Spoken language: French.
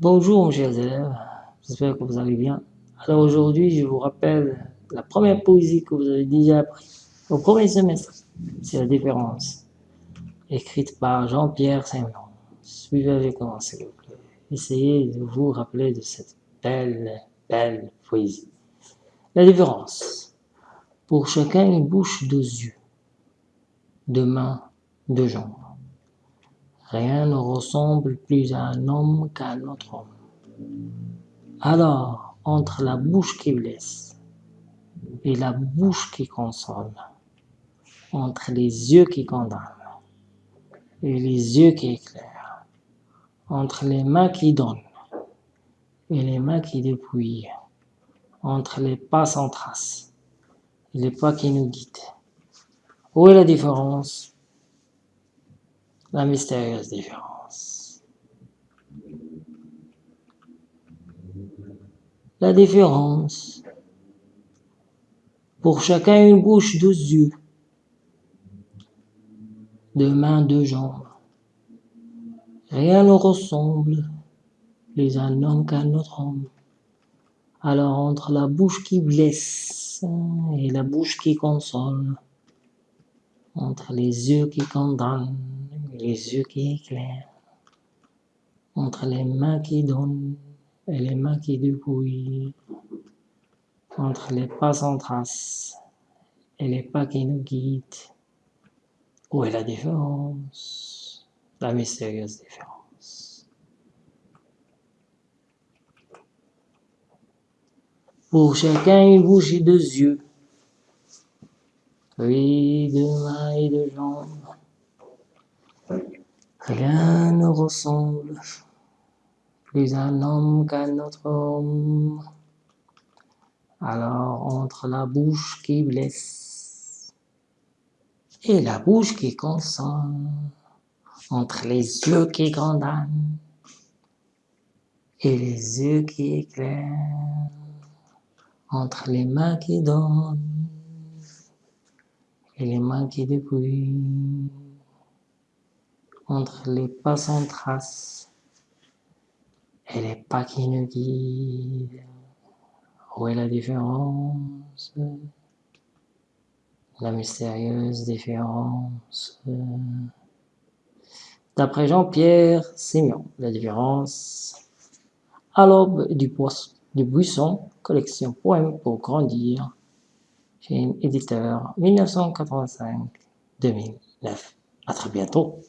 Bonjour chers élèves, j'espère que vous allez bien. Alors aujourd'hui, je vous rappelle la première poésie que vous avez déjà appris au premier semestre. C'est la différence, écrite par Jean-Pierre Saint-Jean. Suivez avec moi s'il vous plaît. Essayez de vous rappeler de cette belle, belle poésie. La différence. Pour chacun une bouche, deux yeux, deux mains, deux jambes. Rien ne ressemble plus à un homme qu'à un autre homme. Alors, entre la bouche qui blesse et la bouche qui console, entre les yeux qui condamnent et les yeux qui éclairent, entre les mains qui donnent et les mains qui dépouillent, entre les pas sans trace et les pas qui nous guident. Où est la différence? La mystérieuse différence. La différence. Pour chacun une bouche, deux yeux, deux mains, deux jambes. Rien ne ressemble les un homme qu'un autre homme. Alors entre la bouche qui blesse et la bouche qui console, entre les yeux qui condamnent les yeux qui éclairent, entre les mains qui donnent et les mains qui dépouillent, entre les pas sans trace et les pas qui nous guident. Où est la différence? La mystérieuse différence. Pour chacun une bouche et deux yeux, oui, deux mains et deux jambes, Rien ne ressemble plus à un homme qu'à un autre homme. Alors entre la bouche qui blesse et la bouche qui console, entre les yeux qui condamnent et les yeux qui éclairent, entre les mains qui donnent et les mains qui dépouillent, entre les pas sans trace et les pas qui nous guident. Où est la différence? La mystérieuse différence. D'après Jean-Pierre Sémion, la différence à l'aube du, du buisson, collection poèmes pour grandir, chez éditeur 1985-2009. À très bientôt.